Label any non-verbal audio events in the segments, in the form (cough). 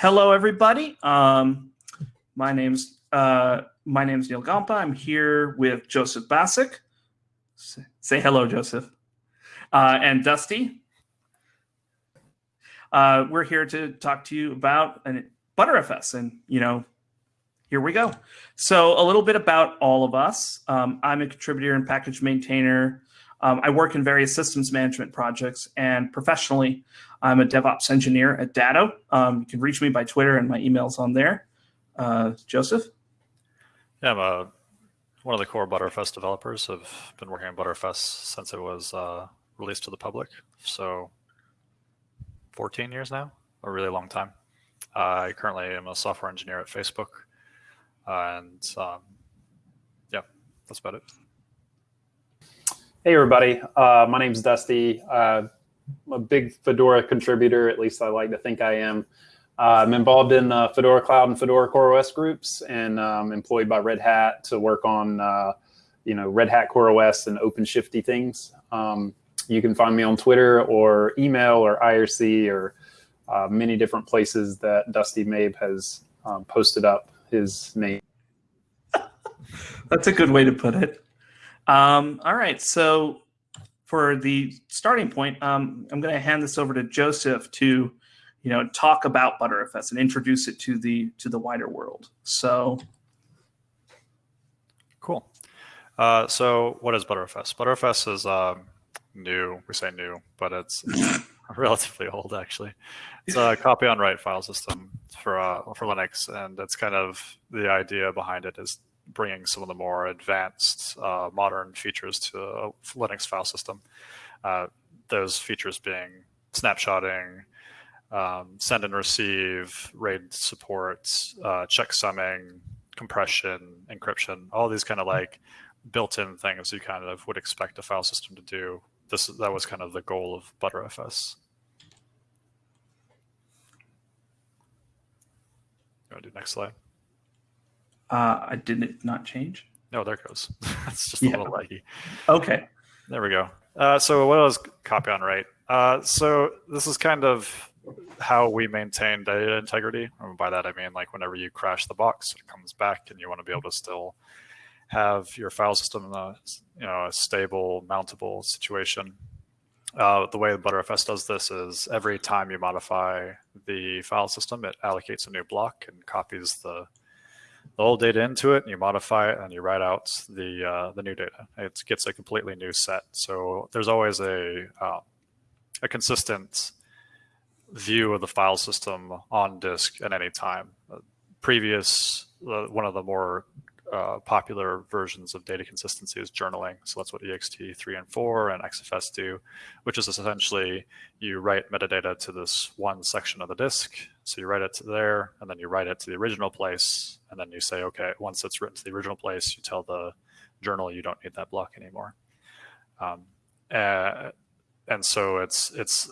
hello, everybody. Um, my name's uh, my name's Neal Gompa. I'm here with Josef Bacik. Say, say hello, Josef. Uh, and Dusty. Uh, we're here to talk to you about an Btrfs, and you know, here we go. So a little bit about all of us. Um, I'm a contributor and package maintainer um, I work in various systems management projects, and professionally, I'm a DevOps engineer at Datto. Um, you can reach me by Twitter, and my email's on there. Uh, Josef? Yeah, I'm a, one of the core ButterFS developers. I've been working on ButterFS since it was uh, released to the public. So 14 years now, a really long time. Uh, I currently am a software engineer at Facebook. and um, yeah, that's about it. Hey, everybody. Uh, my is Dusty. Uh, I'm a big Fedora contributor, at least I like to think I am. Uh, I'm involved in uh, Fedora Cloud and Fedora CoreOS groups and um, employed by Red Hat to work on, uh, you know, Red Hat CoreOS and OpenShifty things. Um, you can find me on Twitter or email or IRC or uh, many different places that Dusty Mabe has um, posted up his name. (laughs) That's a good way to put it. Um, all right, so for the starting point, um, I'm going to hand this over to Josef to, you know, talk about Btrfs and introduce it to the to the wider world. So, cool. Uh, so, what is Btrfs? Btrfs is um, new. We say new, but it's, it's (laughs) relatively old actually. It's a copy on write file system for uh, for Linux, and that's kind of the idea behind it is bringing some of the more advanced uh, modern features to a Linux file system. Uh, those features being snapshotting, um, send and receive, RAID support, uh, checksumming, compression, encryption, all these kind of like built-in things you kind of would expect a file system to do. This that was kind of the goal of Btrfs. You want to do next slide? Uh, I did it not change? No, there goes. (laughs) That's just a little laggy. Okay. There we go. Uh, so what was copy on write? Uh, so this is kind of how we maintain data integrity. And by that I mean like whenever you crash the box, it comes back, and you want to be able to still have your file system in a you know a stable, mountable situation. Uh, the way Btrfs does this is every time you modify the file system, it allocates a new block and copies the the old data into it and you modify it and you write out the uh, the new data. It gets a completely new set. So there's always a uh, a consistent view of the file system on disk at any time. Uh, previous, uh, one of the more uh, popular versions of data consistency is journaling. So that's what ext3 and 4 and XFS do, which is essentially you write metadata to this one section of the disk. So you write it to there, and then you write it to the original place, and then you say, okay, once it's written to the original place, you tell the journal you don't need that block anymore. Um, uh, and so it's it's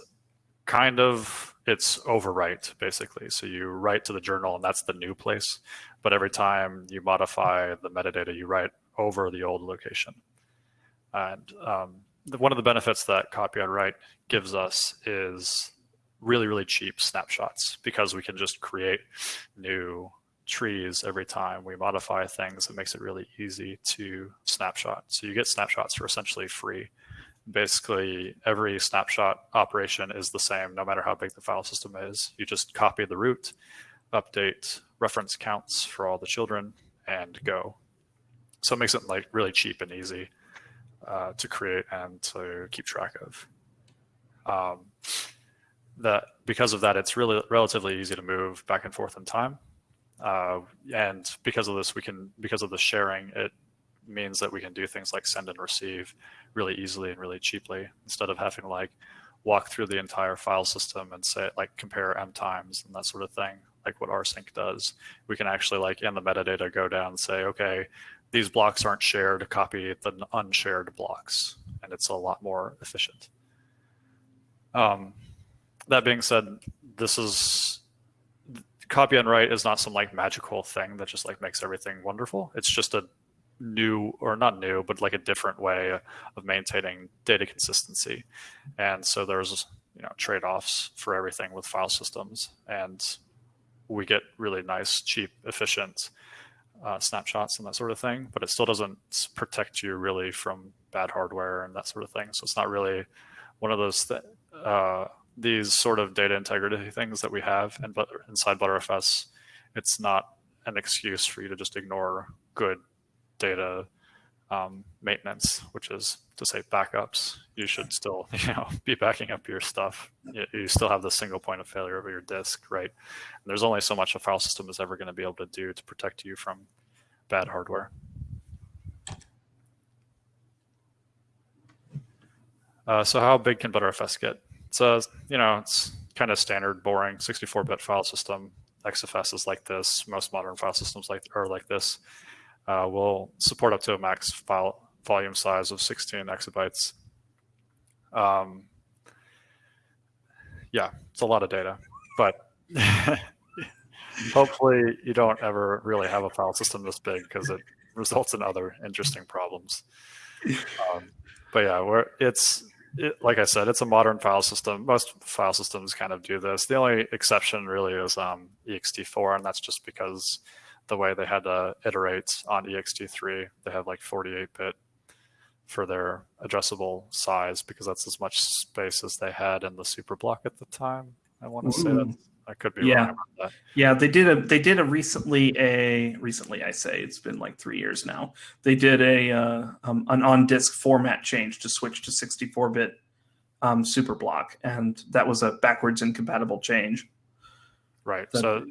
kind of it's overwrite basically. So you write to the journal, and that's the new place but every time you modify the metadata, you write over the old location. And um, the, one of the benefits that copy on write gives us is really, really cheap snapshots because we can just create new trees every time we modify things. It makes it really easy to snapshot. So you get snapshots for essentially free. Basically, every snapshot operation is the same, no matter how big the file system is. You just copy the root, update reference counts for all the children and go. So it makes it like really cheap and easy uh, to create and to keep track of. Um, that because of that, it's really relatively easy to move back and forth in time. Uh, and because of this, we can because of the sharing, it means that we can do things like send and receive really easily and really cheaply instead of having like walk through the entire file system and say like compare m times and that sort of thing like what rsync does. We can actually like in the metadata go down and say, okay, these blocks aren't shared, copy the unshared blocks. And it's a lot more efficient. Um, that being said, this is copy and write is not some like magical thing that just like makes everything wonderful. It's just a new or not new, but like a different way of maintaining data consistency. And so there's you know trade-offs for everything with file systems. And we get really nice, cheap, efficient uh, snapshots and that sort of thing, but it still doesn't protect you really from bad hardware and that sort of thing. So it's not really one of those th- uh, these sort of data integrity things that we have and but inside ButterFS. It's not an excuse for you to just ignore good data um, maintenance, which is to say backups. You should still, (laughs) you know, be backing up your stuff. You, you still have the single point of failure over your disk, right? And there's only so much a file system is ever going to be able to do to protect you from bad hardware. Uh, so how big can Btrfs get? It's a, you know, it's kind of standard, boring 64-bit file system. XFS is like this. Most modern file systems like are like this uh, will support up to a max file volume size of 16 exabytes. Um, yeah, it's a lot of data, but hopefully you don't ever really have a file system this big because it results in other interesting problems. Um, but yeah, we're, it's it, like I said, it's a modern file system. Most file systems kind of do this. The only exception really is um, ext4, and that's just because the way they had to iterate on ext3. They have like 48 bit for their addressable size because that's as much space as they had in the superblock at the time. I want to say that I could be yeah. wrong about that. Yeah, they did a they did a recently a recently I say it's been like three years now. They did a uh, um, an on disk format change to switch to 64 bit um, superblock, and that was a backwards incompatible change. Right. So,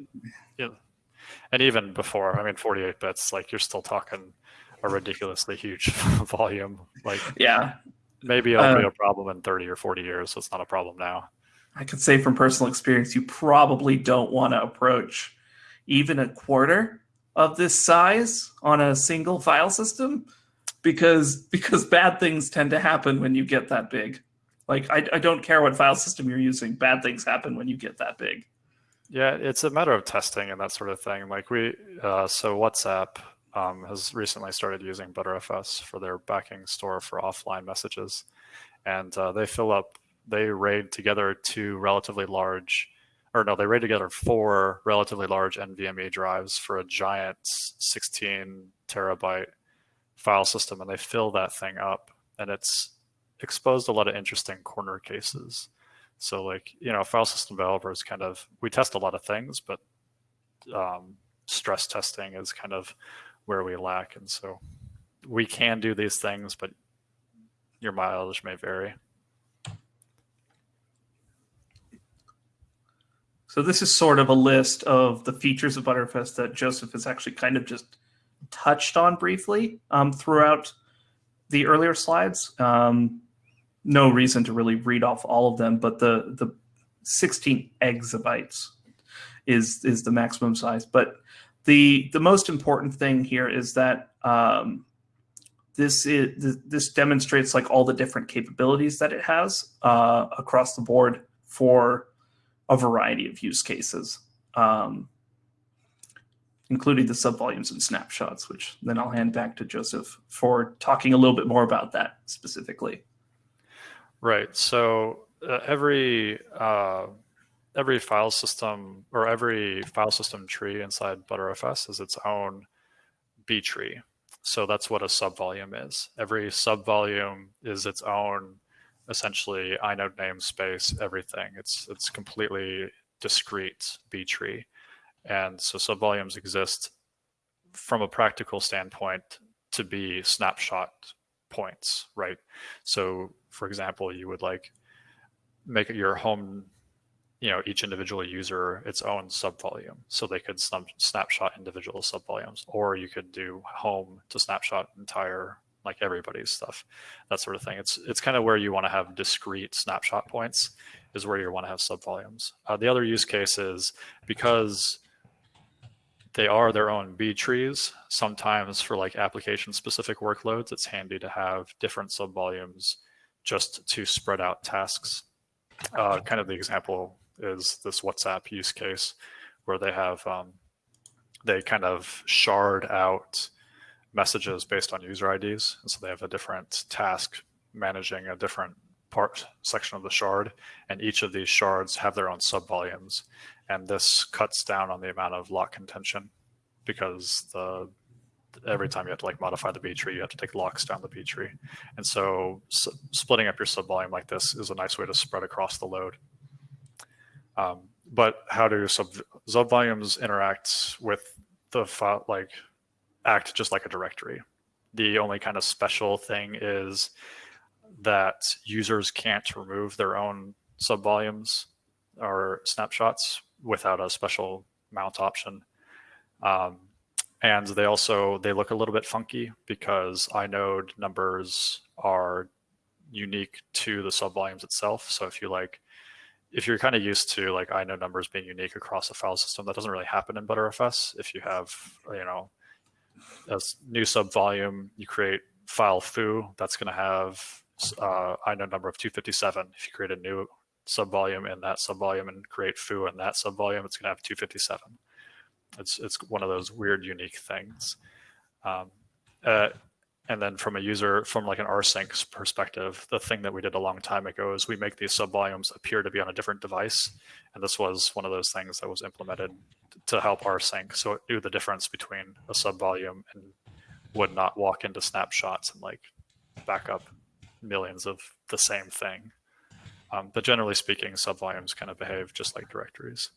yeah. And even before, I mean, 48 bits, like you're still talking a ridiculously huge (laughs) volume. Like Yeah, maybe it'll be Uh, a problem in 30 or 40 years. So it's not a problem now. I could say from personal experience, you probably don't want to approach even a quarter of this size on a single file system because because bad things tend to happen when you get that big. Like I, I don't care what file system you're using, bad things happen when you get that big. Yeah, it's a matter of testing and that sort of thing. Like we, uh, so WhatsApp um, has recently started using Btrfs for their backing store for offline messages, and uh, they fill up, they raid together two relatively large, or no, they raid together four relatively large NVMe drives for a giant 16 terabyte file system, and they fill that thing up, and it's exposed a lot of interesting corner cases. So like, you know, file system developers kind of, we test a lot of things, but um, stress testing is kind of where we lack. And so we can do these things, but your mileage may vary. So this is sort of a list of the features of ButterFS that Josef has actually kind of just touched on briefly um, throughout the earlier slides. Um, no reason to really read off all of them, but the the 16 exabytes is is the maximum size. But the the most important thing here is that um, this is this demonstrates like all the different capabilities that it has uh, across the board for a variety of use cases, um, including the subvolumes and snapshots, which then I'll hand back to Josef for talking a little bit more about that specifically. Right. So uh, every uh, every file system or every file system tree inside Btrfs is its own B tree. So that's what a subvolume is. Every subvolume is its own essentially inode namespace, everything. It's it's completely discrete B tree. And so subvolumes exist from a practical standpoint to be snapshot points, right? So for example, you would like make your home, you know, each individual user its own subvolume. So they could snap, snapshot individual subvolumes, or you could do home to snapshot entire like everybody's stuff, that sort of thing. It's it's kind of where you want to have discrete snapshot points is where you want to have subvolumes. Uh, the other use case is because they are their own B trees. Sometimes for like application specific workloads, it's handy to have different sub volumes just to spread out tasks. Uh, kind of the example is this WhatsApp use case where they have um, they kind of shard out messages based on user IDs. And so they have a different task managing a different part section of the shard, and each of these shards have their own subvolumes. And this cuts down on the amount of lock contention because the every time you have to like modify the B tree, you have to take locks down the B tree, and so s- splitting up your subvolume like this is a nice way to spread across the load. Um, but how do sub subvolumes interact with the file like act just like a directory? The only kind of special thing is that users can't remove their own subvolumes or snapshots without a special mount option. Um, and they also they look a little bit funky because inode numbers are unique to the subvolumes itself. So if you like, if you're kind of used to like inode numbers being unique across a file system, that doesn't really happen in Btrfs. If you have you know a new subvolume, you create file foo that's going to have uh, inode number of 257. If you create a new subvolume in that subvolume and create foo in that subvolume, it's going to have 257. It's it's one of those weird, unique things. Um, uh, and then from a user, from like an rsync perspective, the thing that we did a long time ago is we make these subvolumes appear to be on a different device. And this was one of those things that was implemented to help rsync. So it knew the difference between a subvolume and would not walk into snapshots and like back up millions of the same thing. Um, but generally speaking, subvolumes kind of behave just like directories.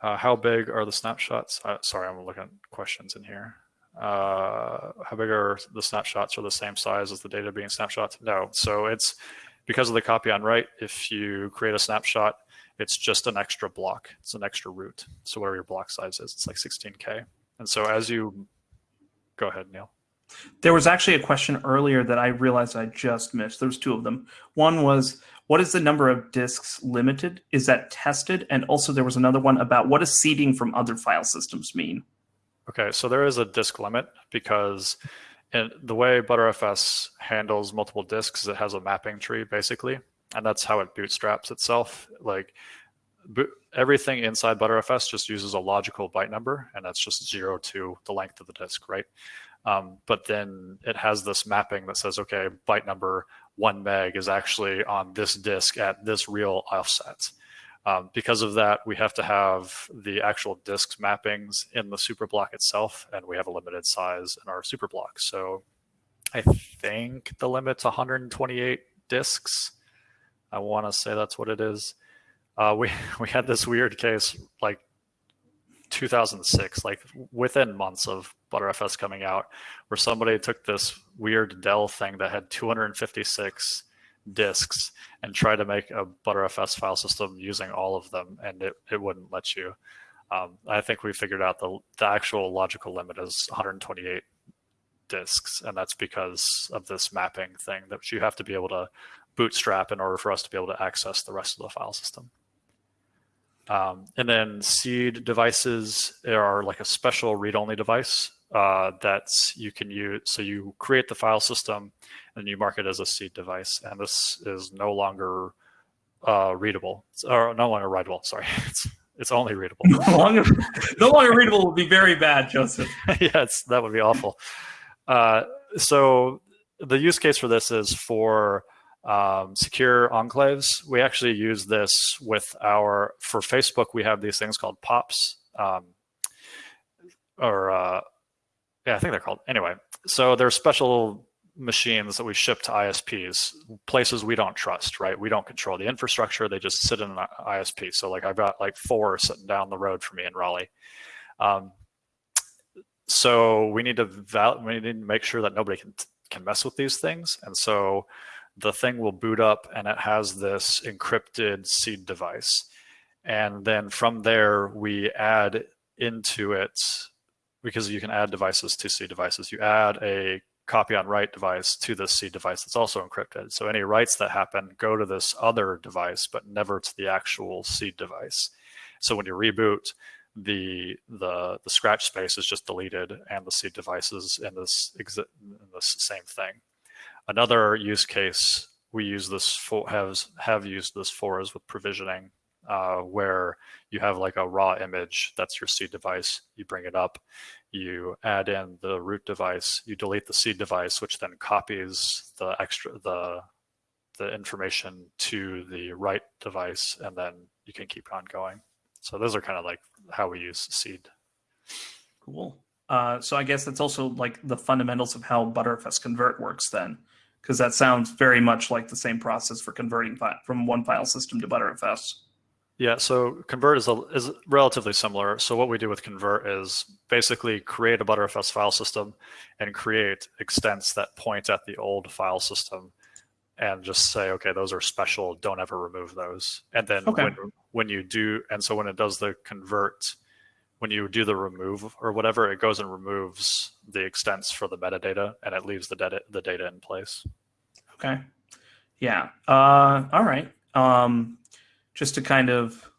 Uh, how big are the snapshots? Uh, sorry, I'm looking at questions in here. Uh, how big are the snapshots? Are the same size as the data being snapshot? No. So it's because of the copy on write. If you create a snapshot, it's just an extra block. It's an extra root. So whatever your block size is, it's like 16k. And so as you go ahead, Neal. There was actually a question earlier that I realized I just missed. There was two of them. One was what is the number of disks limited? Is that tested? And also there was another one about what does seeding from other file systems mean? Okay, so there is a disk limit because the way Btrfs handles multiple disks, it has a mapping tree basically, and that's how it bootstraps itself. Like everything inside Btrfs just uses a logical byte number, and that's just zero to the length of the disk, right? Um, but then it has this mapping that says, okay, byte number one meg is actually on this disk at this real offset. Um, because of that, we have to have the actual disks mappings in the superblock itself, and we have a limited size in our superblock. So I think the limit's 128 disks. I want to say that's what it is. Uh, we (laughs) we had this weird case like 2006, like within months of Btrfs coming out, where somebody took this weird Dell thing that had 256 disks and tried to make a Btrfs file system using all of them, and it, it wouldn't let you. Um, I think we figured out the, the actual logical limit is 128 disks, and that's because of this mapping thing that you have to be able to bootstrap in order for us to be able to access the rest of the file system. Um, and then seed devices are like a special read-only device uh, that you can use. So you create the file system and you mark it as a seed device. And this is no longer uh, readable or no longer writable. Sorry, (laughs) it's it's only readable. (laughs) no, longer, no longer readable would be very bad, Josef. (laughs) yes, that would be awful. Uh, so the use case for this is for um, secure enclaves. We actually use this with our for Facebook. We have these things called pops, um, or uh, yeah, I think they're called anyway. So they're special machines that we ship to ISPs, places we don't trust, right? We don't control the infrastructure; they just sit in an ISP. So like I've got like four sitting down the road for me in Raleigh. Um, so we need to val- we need to make sure that nobody can can mess with these things, and so the thing will boot up and it has this encrypted seed device. And then from there, we add into it, because you can add devices to seed devices, you add a copy on write device to this seed device that's also encrypted. So any writes that happen go to this other device, but never to the actual seed device. So when you reboot, the the the scratch space is just deleted and the seed devices in this in this same thing. Another use case we use this for has have used this for is with provisioning, uh, where you have like a raw image that's your seed device. You bring it up, you add in the root device, you delete the seed device, which then copies the extra the the information to the right device, and then you can keep on going. So those are kind of like how we use seed. Cool. Uh, so I guess that's also like the fundamentals of how Btrfs convert works then, because that sounds very much like the same process for converting from one file system to ButterFS. Yeah, so convert is, a, is relatively similar. So what we do with convert is basically create a ButterFS file system and create extents that point at the old file system and just say, okay, those are special. Don't ever remove those. And then Okay. when, when you do, and so when it does the convert, when you do the remove or whatever, it goes and removes the extents for the metadata and it leaves the data, the data in place. Okay. Yeah. Uh, all right. Um, just to kind of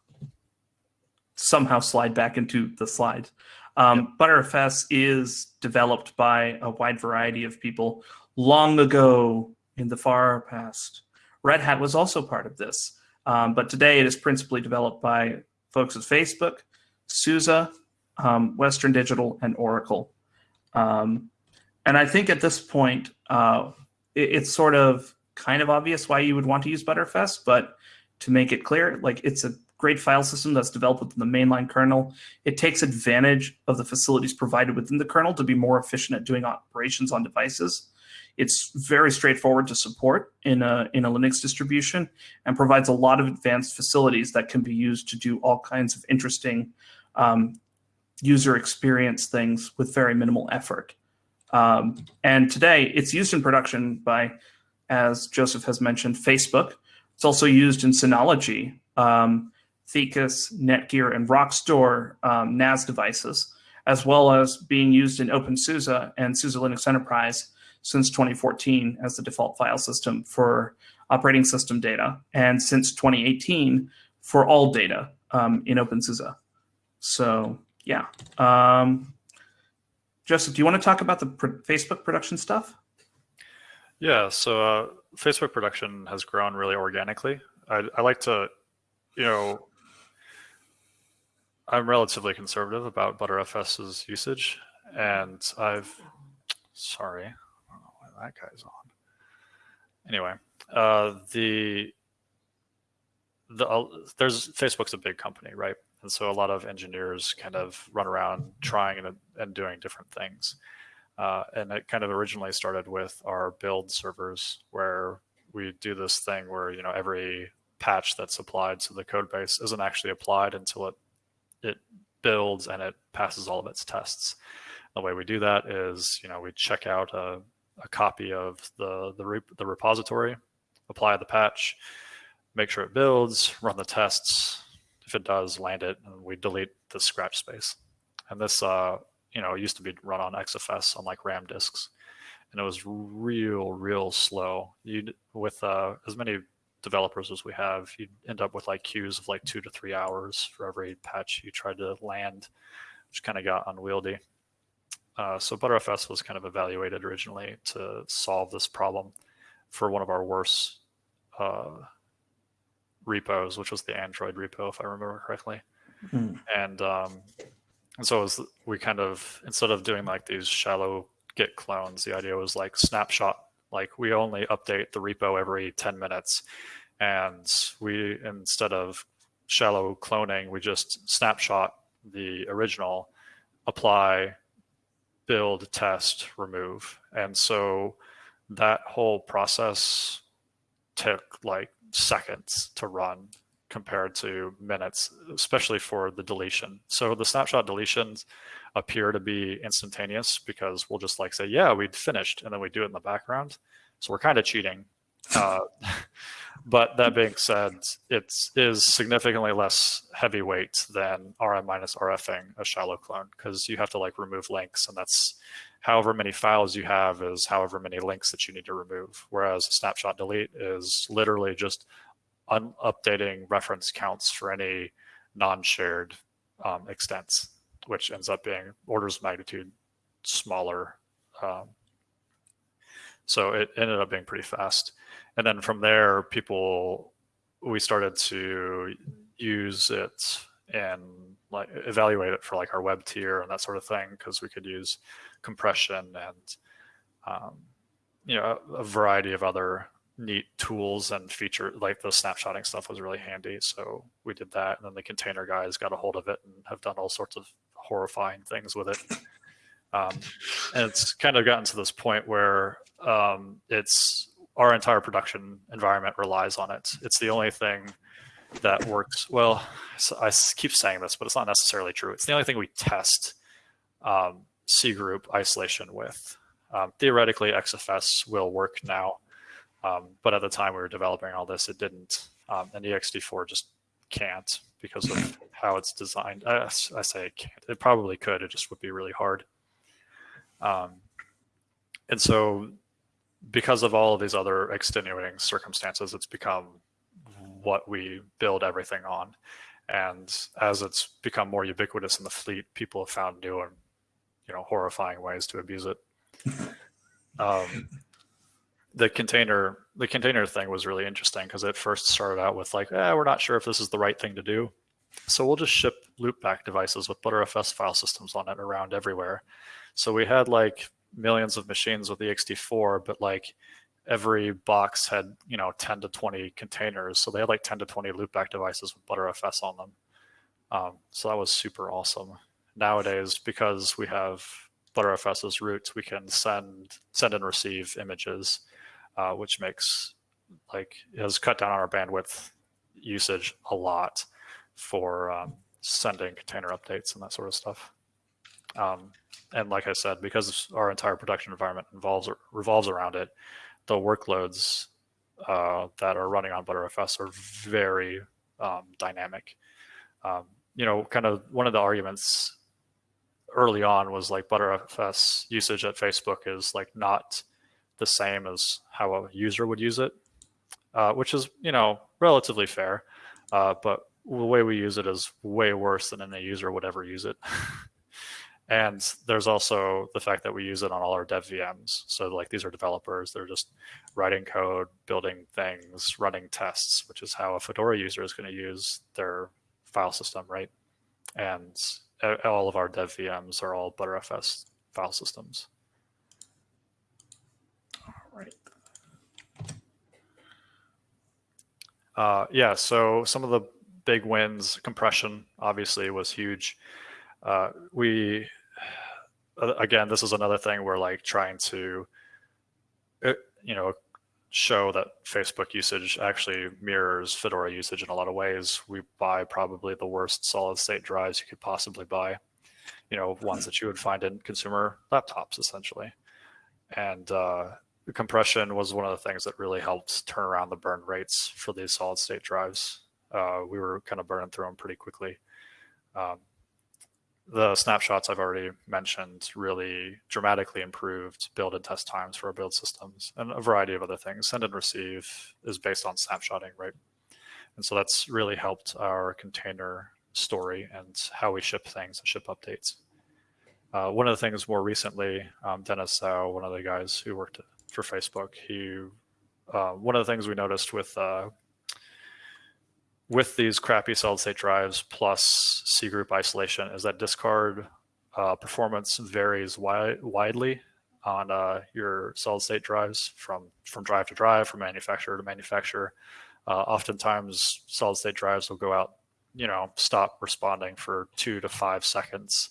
somehow slide back into the slide. Um, Btrfs is developed by a wide variety of people long ago in the far past. Red Hat was also part of this, um, but today it is principally developed by folks at Facebook, SUSE, um, Western Digital, and Oracle. Um, and I think at this point, uh, it, it's sort of kind of obvious why you would want to use ButterFS, but to make it clear, like it's a great file system that's developed within the mainline kernel. It takes advantage of the facilities provided within the kernel to be more efficient at doing operations on devices. It's very straightforward to support in a, in a Linux distribution and provides a lot of advanced facilities that can be used to do all kinds of interesting um, user experience things with very minimal effort. Um, and today it's used in production by, as Josef has mentioned, Facebook. It's also used in Synology, um, Thecus, Netgear, and Rockstor um, NAS devices, as well as being used in OpenSUSE and SUSE Linux Enterprise since 2014 as the default file system for operating system data, and since 2018 for all data um, in OpenSUSE. So yeah. Um, Josef, do you want to talk about the Facebook production stuff? Yeah, so uh, Facebook production has grown really organically. I, I like to, you know, I'm relatively conservative about Btrfs's usage, and I've, sorry, I don't know why that guy's on. Anyway, uh, the the uh, there's Facebook's a big company, right? And so a lot of engineers kind of run around trying and, and doing different things. Uh, and it kind of originally started with our build servers where we do this thing where you know every patch that's applied to the code base isn't actually applied until it it builds and it passes all of its tests. The way we do that is you know we check out a, a copy of the the, rep- the repository, apply the patch, make sure it builds, run the tests. If it does, land it, and we delete the scratch space. And this uh, you know, used to be run on XFS on like RAM disks, and it was real, real slow. You with uh, as many developers as we have, you'd end up with like queues of like two to three hours for every patch you tried to land, which kind of got unwieldy. Uh, so Btrfs was kind of evaluated originally to solve this problem for one of our worst uh, repos, which was the Android repo, if I remember correctly. Hmm. And um, and so it was, we kind of instead of doing like these shallow Git clones, the idea was like snapshot. Like we only update the repo every 10 minutes, and we instead of shallow cloning, we just snapshot the original, apply, build, test, remove, and so that whole process took like seconds to run compared to minutes, especially for the deletion. So the snapshot deletions appear to be instantaneous because we'll just like say, yeah, we'd finished, and then we do it in the background. So we're kind of cheating. Uh, (laughs) but that being said, it is significantly less heavyweight than RM minus RFing a shallow clone because you have to like remove links, and that's however many files you have is however many links that you need to remove. Whereas snapshot delete is literally just updating reference counts for any non-shared um, extents, which ends up being orders of magnitude smaller. Um, so it ended up being pretty fast. And then from there, people we started to use it and like evaluate it for like our web tier and that sort of thing because we could use compression and um, you know a, variety of other neat tools and feature like the snapshotting stuff was really handy. So we did that, and then the container guys got a hold of it and have done all sorts of horrifying things with it. Um, and it's kind of gotten to this point where um, it's our entire production environment relies on it. It's the only thing that works well. So I keep saying this, but it's not necessarily true. It's the only thing we test um, C group isolation with. Um, theoretically, XFS will work now, um, but at the time we were developing all this, it didn't. Um, and ext4 just can't because of how it's designed. I, I, say it can't. It probably could. It just would be really hard. Um, and so, because of all of these other extenuating circumstances, it's become what we build everything on. And as it's become more ubiquitous in the fleet, people have found new and you know horrifying ways to abuse it. (laughs) um, the container the container thing was really interesting because it first started out with like, eh, we're not sure if this is the right thing to do. So we'll just ship loopback devices with Btrfs file systems on it around everywhere. So we had like millions of machines with ext4, but like every box had you know 10 to 20 containers. So they had like 10 to 20 loopback devices with btrfs on them. Um, so that was super awesome. Nowadays because we have btrfs as root we can send send and receive images uh, which makes like has cut down on our bandwidth usage a lot for um, sending container updates and that sort of stuff um, and like i said because our entire production environment involves revolves around it the workloads uh, that are running on Btrfs are very um, dynamic. Um, you know, kind of one of the arguments early on was like Btrfs usage at Facebook is like not the same as how a user would use it, uh, which is you know relatively fair, uh, but the way we use it is way worse than any user would ever use it. (laughs) And there's also the fact that we use it on all our dev VMs. So like these are developers, they're just writing code, building things, running tests, which is how a Fedora user is going to use their file system, right? And all of our dev VMs are all Btrfs file systems. All right. Uh, yeah, so some of the big wins, compression obviously was huge. Uh, we uh, again, this is another thing we're like trying to, uh, you know, show that Facebook usage actually mirrors Fedora usage in a lot of ways. We buy probably the worst solid state drives you could possibly buy, you know, ones that you would find in consumer laptops essentially. And uh, compression was one of the things that really helped turn around the burn rates for these solid state drives. Uh, we were kind of burning through them pretty quickly. Um, the snapshots I've already mentioned really dramatically improved build and test times for our build systems and a variety of other things. Send and receive is based on snapshotting, right? And so that's really helped our container story and how we ship things and ship updates. Uh, one of the things more recently, um, Dennis Zhou, one of the guys who worked for Facebook, he uh, one of the things we noticed with uh, with these crappy solid state drives plus C group isolation is that discard uh, performance varies wi widely on uh, your solid state drives from, from drive to drive, from manufacturer to manufacturer. Uh, oftentimes solid state drives will go out, you know, stop responding for two to five seconds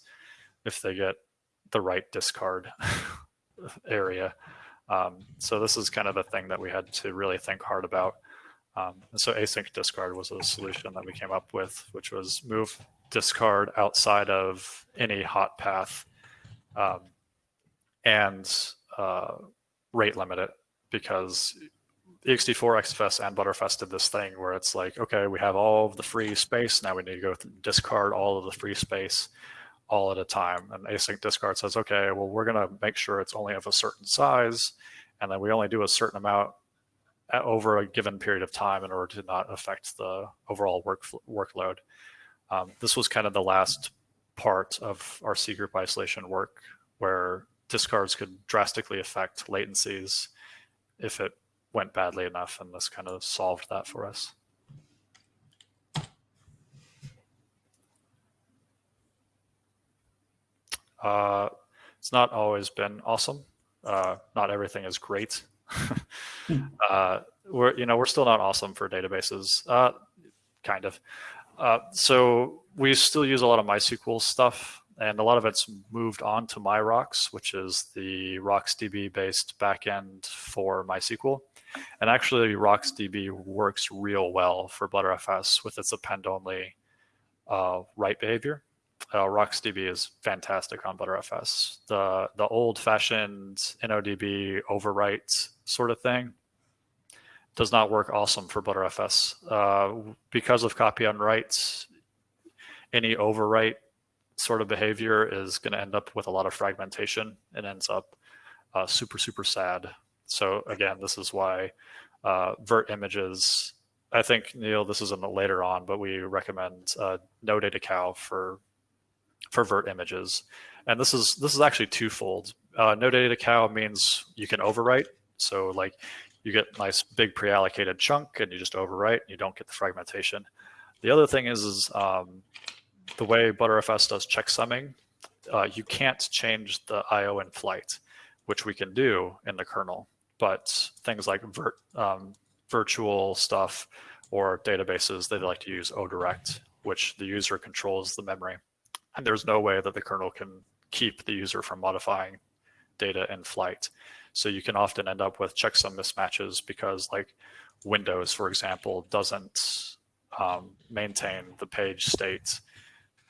if they get the right discard (laughs) area. Um, so this is kind of a thing that we had to really think hard about. Um, and so async discard was a solution that we came up with, which was move discard outside of any hot path um, and uh, rate limit it because ext4, XFS, and Btrfs did this thing where it's like, okay, we have all of the free space. Now we need to go discard all of the free space all at a time. And async discard says, okay, well, we're going to make sure it's only of a certain size. And then we only do a certain amount over a given period of time in order to not affect the overall work workload. Um, this was kind of the last part of our C group isolation work where discards could drastically affect latencies if it went badly enough, and this kind of solved that for us. Uh, it's not always been awesome. Uh, not everything is great. (laughs) uh, we're you know we're still not awesome for databases, uh, kind of. Uh, so we still use a lot of MySQL stuff, and a lot of it's moved on to MyRocks, which is the RocksDB based backend for MySQL. And actually, RocksDB works real well for Btrfs with its append only uh, write behavior. Uh, RocksDB is fantastic on Btrfs. The the old fashioned InnoDB overwrite sort of thing does not work awesome for Btrfs. Uh, because of copy on writes, any overwrite sort of behavior is going to end up with a lot of fragmentation and ends up uh, super, super sad. So again, this is why uh, virt images, I think, Neal, this is in the later on, but we recommend uh, no data cow for for virt images. And this is this is actually twofold. Uh, no data cow means you can overwrite. So like you get nice big pre-allocated chunk and you just overwrite and you don't get the fragmentation. The other thing is, is um, the way Btrfs does checksumming, uh, you can't change the IO in flight, which we can do in the kernel. But things like vir um, virtual stuff or databases, they like to use ODirect, which the user controls the memory. And there's no way that the kernel can keep the user from modifying data in flight. So you can often end up with checksum mismatches because like Windows, for example, doesn't um, maintain the page state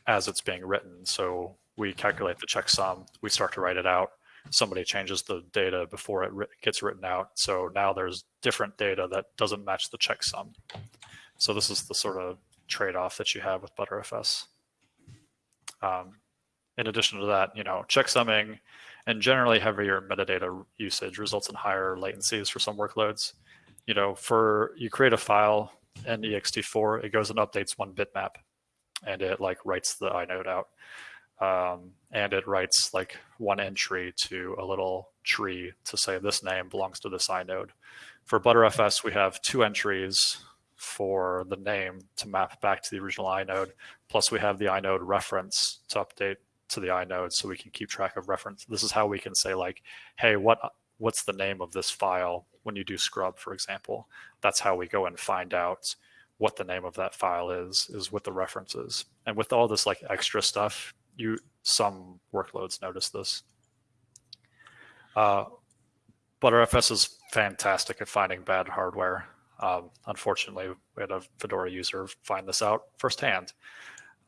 as it's being written. So we calculate the checksum, we start to write it out. Somebody changes the data before it gets written out. So now there's different data that doesn't match the checksum. So this is the sort of trade-off that you have with Btrfs. Um, in addition to that, you know, checksumming and generally heavier metadata usage results in higher latencies for some workloads. You know, for you create a file in ext4, it goes and updates one bitmap and it like writes the inode out. Um, and it writes like one entry to a little tree to say this name belongs to this inode. For Btrfs, we have two entries for the name to map back to the original inode. Plus we have the inode reference to update to the inode so we can keep track of reference. This is how we can say like, hey, what what's the name of this file when you do scrub, for example. That's how we go and find out what the name of that file is, is with the references. And with all this like extra stuff, you some workloads notice this. Uh, Btrfs is fantastic at finding bad hardware. Um, unfortunately, we had a Fedora user find this out firsthand.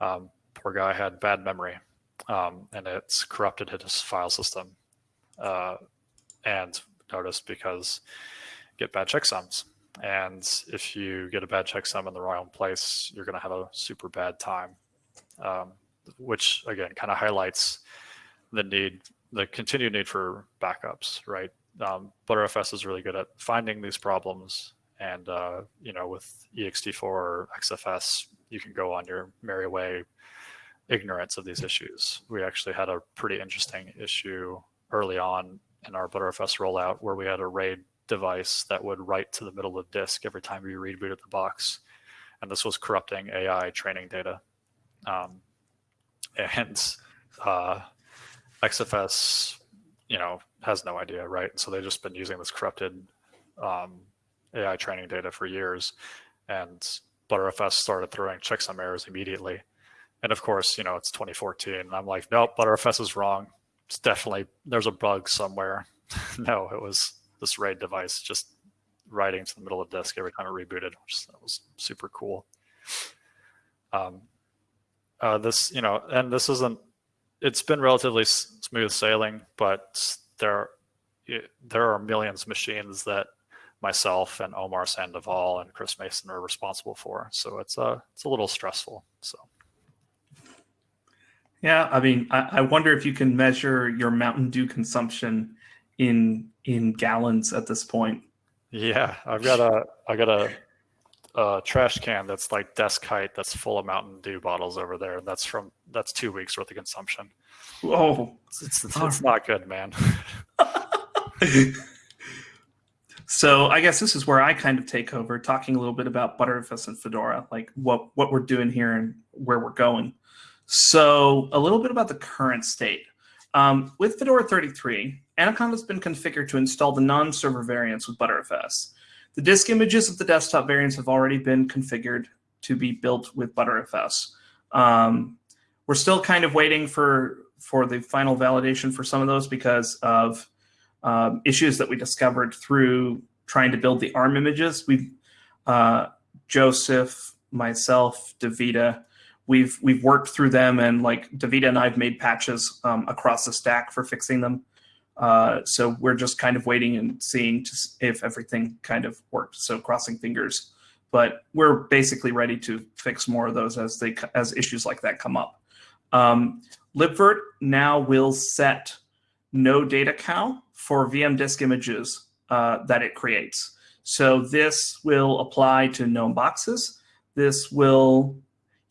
Um, poor guy had bad memory um, and it's corrupted his file system. Uh, and notice because get bad checksums. And if you get a bad checksum in the wrong place, you're going to have a super bad time, um, which again kind of highlights the need, the continued need for backups, right? Um, Btrfs is really good at finding these problems. And, uh, you know, with ext4 or XFS, you can go on your merry way ignorance of these issues. We actually had a pretty interesting issue early on in our Butterfs rollout where we had a RAID device that would write to the middle of disk every time we rebooted the box. And this was corrupting AI training data. Um, and uh, XFS, you know, has no idea, right? So they've just been using this corrupted um, AI training data for years. And ButterFS started throwing checksum errors immediately and of course, you know, it's 2014. And I'm like, nope, Btrfs is wrong. It's definitely, there's a bug somewhere. (laughs) no, it was this RAID device just writing to the middle of the disk every time it rebooted, which was super cool. Um, uh, this, you know, and this isn't, it's been relatively smooth sailing, but there, there are millions of machines that myself and Omar Sandoval and Chris Mason are responsible for. So it's a, uh, it's a little stressful. So. Yeah, I mean, I, I, wonder if you can measure your Mountain Dew consumption in in gallons at this point. Yeah, I've got a I got a, a trash can that's like desk height that's full of Mountain Dew bottles over there, and that's from that's two weeks worth of consumption. Oh, it's, it's, it's, not good, man. (laughs) (laughs) so I guess this is where I kind of take over, talking a little bit about Btrfs and Fedora, like what what we're doing here and where we're going. So a little bit about the current state. Um, with Fedora 33, Anaconda has been configured to install the non-server variants with ButterFS. The disk images of the desktop variants have already been configured to be built with ButterFS. Um, we're still kind of waiting for for the final validation for some of those because of um, issues that we discovered through trying to build the ARM images. We've uh, Josef, myself, Davida, we've we've worked through them, and like Davide and I've made patches um, across the stack for fixing them. Uh, so we're just kind of waiting and seeing if everything kind of worked. So crossing fingers, but we're basically ready to fix more of those as they as issues like that come up. Um, libvirt now will set no data cow for VM disk images uh, that it creates. So this will apply to GNOME boxes. This will,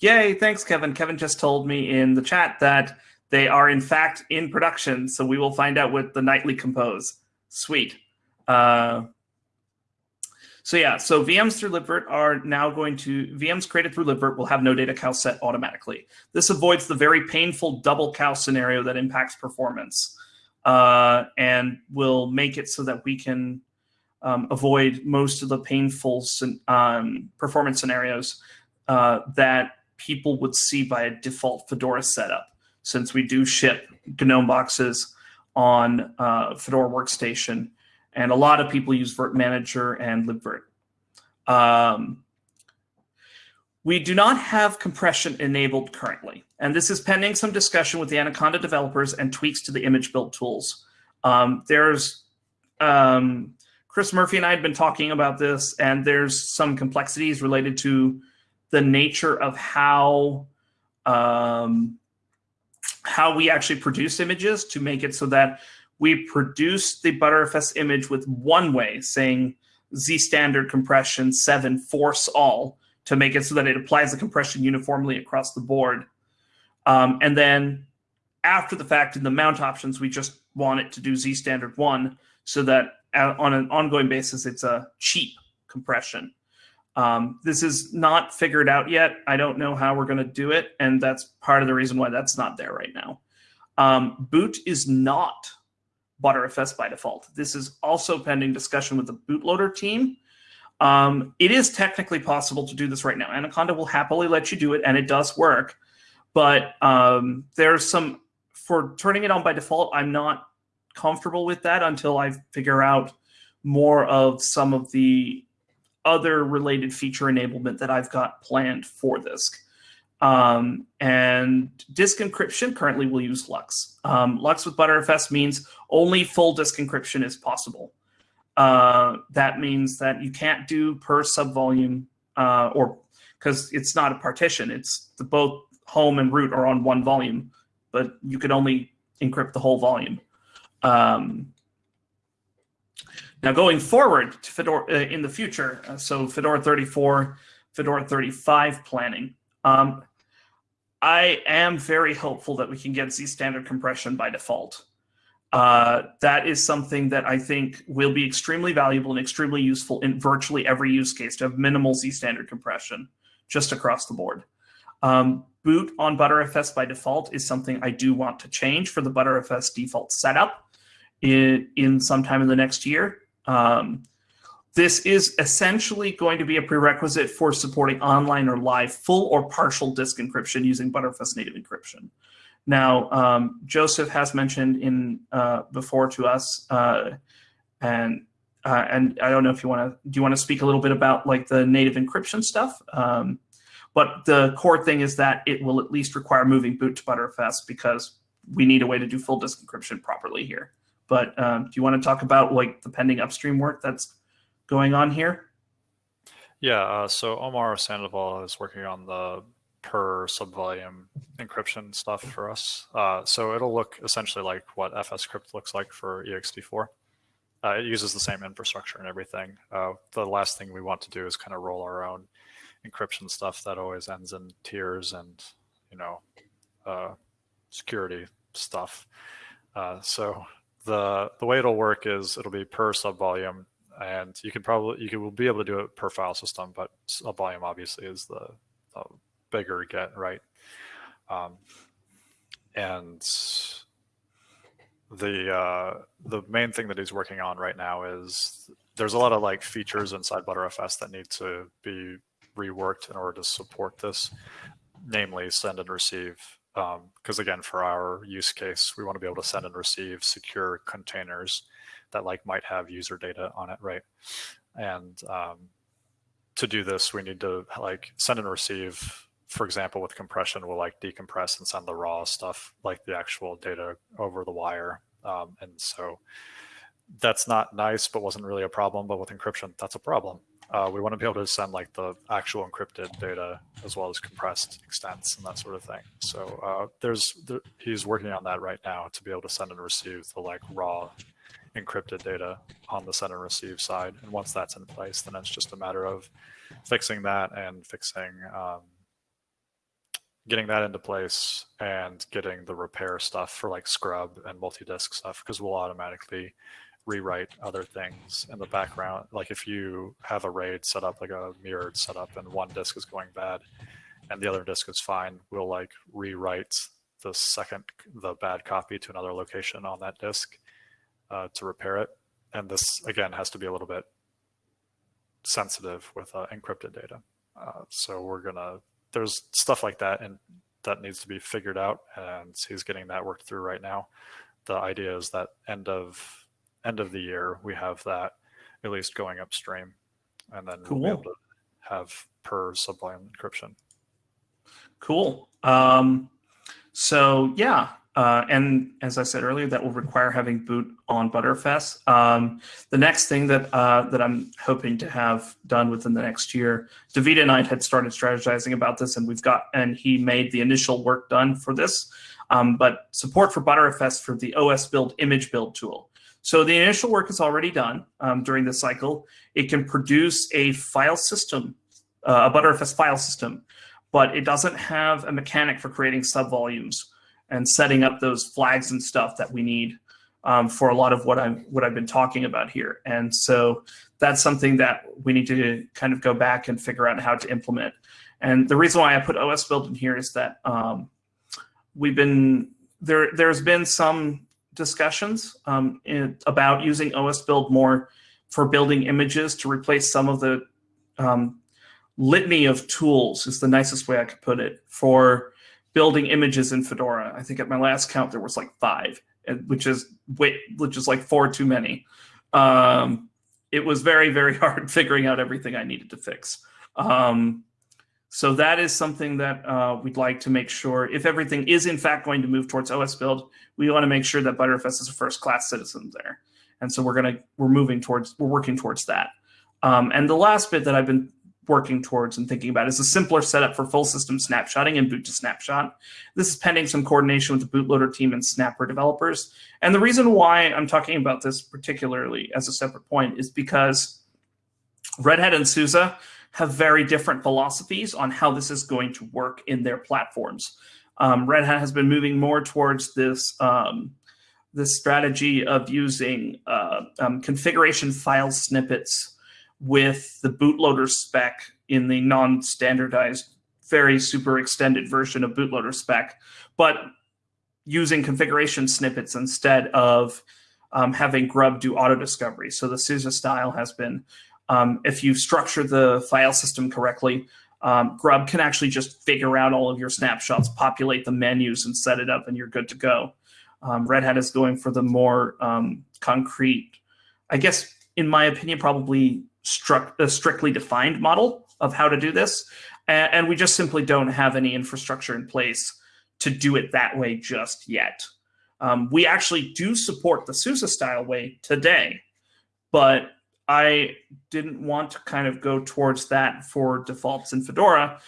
yay, thanks, Kevin. Kevin just told me in the chat that they are in fact in production. So we will find out with the nightly compose. Sweet. Uh, so yeah, so VMs through libvirt are now going to, VMs created through libvirt will have no data cow set automatically. This avoids the very painful double cow scenario that impacts performance uh, and will make it so that we can um, avoid most of the painful um, performance scenarios uh, that people would see by a default Fedora setup, since we do ship GNOME boxes on uh, Fedora Workstation and a lot of people use Virt Manager and libvirt. Um, we do not have compression enabled currently, and this is pending some discussion with the Anaconda developers and tweaks to the image build tools. Um, there's um, Chris Murphy and I had been talking about this, and there's some complexities related to the nature of how um, how we actually produce images to make it so that we produce the Btrfs image with one way, saying Z standard compression 7 force all to make it so that it applies the compression uniformly across the board. Um, and then after the fact in the mount options, we just want it to do Z standard 1 so that on an ongoing basis, it's a cheap compression. Um, this is not figured out yet. I don't know how we're going to do it. And that's part of the reason why that's not there right now. Um, boot is not Btrfs by default. This is also pending discussion with the bootloader team. Um, it is technically possible to do this right now. Anaconda will happily let you do it, and it does work. But um, there's some, for turning it on by default, I'm not comfortable with that until I figure out more of some of the other related feature enablement that I've got planned for this. Um, and disk encryption currently will use LUKS. Um, LUKS with Btrfs means only full disk encryption is possible. Uh, that means that you can't do per subvolume uh, or because it's not a partition. It's the both home and root are on one volume, but you can only encrypt the whole volume. Um, now going forward Fedora uh, in the future, uh, so Fedora 34, Fedora 35 planning. Um, I am very hopeful that we can get Z standard compression by default. Uh, that is something that I think will be extremely valuable and extremely useful in virtually every use case to have minimal Z standard compression just across the board. Um, boot on Btrfs by default is something I do want to change for the Btrfs default setup in, in sometime in the next year. Um, this is essentially going to be a prerequisite for supporting online or live full or partial disk encryption using Btrfs native encryption. Now, um, Josef has mentioned in uh, before to us, uh, and uh, and I don't know if you want to do you want to speak a little bit about like the native encryption stuff. Um, but the core thing is that it will at least require moving boot to Btrfs because we need a way to do full disk encryption properly here. But um, do you want to talk about like the pending upstream work that's going on here? Yeah, uh, so Omar Sandoval is working on the per subvolume encryption stuff for us. Uh, so it'll look essentially like what FSCrypt looks like for ext4. Uh, it uses the same infrastructure and everything. Uh, the last thing we want to do is kind of roll our own encryption stuff that always ends in tears and, you know, uh, security stuff. Uh, so the the way it'll work is it'll be per subvolume and you can probably you will be able to do it per file system, but a volume obviously is the, the bigger get, right? Um, and the uh, the main thing that he's working on right now is there's a lot of like features inside Btrfs that need to be reworked in order to support this, namely send and receive. Because um, again, for our use case, we want to be able to send and receive secure containers that like might have user data on it, right? And um, to do this, we need to like send and receive. For example, with compression, we'll like decompress and send the raw stuff, like the actual data over the wire. Um, and so that's not nice, but wasn't really a problem. But with encryption, that's a problem. Uh, we want to be able to send like the actual encrypted data as well as compressed extents and that sort of thing. So uh, there's there, he's working on that right now to be able to send and receive the like raw encrypted data on the send and receive side. And once that's in place, then it's just a matter of fixing that and fixing um, getting that into place and getting the repair stuff for like scrub and multi-disk stuff because we'll automatically rewrite other things in the background. Like if you have a RAID set up like a mirrored setup and one disk is going bad and the other disk is fine, we'll like rewrite the second, the bad copy to another location on that disk uh, to repair it. And this again has to be a little bit sensitive with uh, encrypted data. Uh, so we're gonna, there's stuff like that and that needs to be figured out and he's getting that worked through right now. The idea is that end of end of the year, we have that at least going upstream, and then cool. we'll be able to have per sublime encryption. Cool. Um, so yeah, uh, and as I said earlier, that will require having boot on Btrfs. Um, the next thing that uh, that I'm hoping to have done within the next year, David and I had started strategizing about this, and we've got and he made the initial work done for this. Um, but support for Btrfs for the osbuild image build tool. So the initial work is already done um, during this cycle. It can produce a file system, uh, a Btrfs file system, but it doesn't have a mechanic for creating subvolumes and setting up those flags and stuff that we need um, for a lot of what I'm what I've been talking about here. And so that's something that we need to kind of go back and figure out how to implement. And the reason why I put osbuild in here is that um, we've been there. There's been some discussions um, in, about using osbuild more for building images to replace some of the um, litany of tools is the nicest way I could put it for building images in Fedora. I think at my last count there was like five, which is which is like four too many. Um, it was very very (laughs) hard figuring out everything I needed to fix. Um, so that is something that uh, we'd like to make sure, if everything is in fact going to move towards osbuild, we want to make sure that Btrfs is a first class citizen there. And so we're gonna we're moving towards we're working towards that. Um, and the last bit that I've been working towards and thinking about is a simpler setup for full system snapshotting and boot to snapshot. This is pending some coordination with the bootloader team and Snapper developers. And the reason why I'm talking about this particularly as a separate point is because Red Hat and SUSE have very different philosophies on how this is going to work in their platforms. Um, Red Hat has been moving more towards this um, this strategy of using uh, um, configuration file snippets with the bootloader spec in the non-standardized, very super extended version of bootloader spec, but using configuration snippets instead of um, having Grub do auto discovery. So the SUSE style has been um, if you structure the file system correctly, um, Grub can actually just figure out all of your snapshots, populate the menus, and set it up, and you're good to go. Um, Red Hat is going for the more um, concrete, I guess, in my opinion, probably struck, a strictly defined model of how to do this. And, and we just simply don't have any infrastructure in place to do it that way just yet. Um, we actually do support the SUSE style way today, but I didn't want to kind of go towards that for defaults in Fedora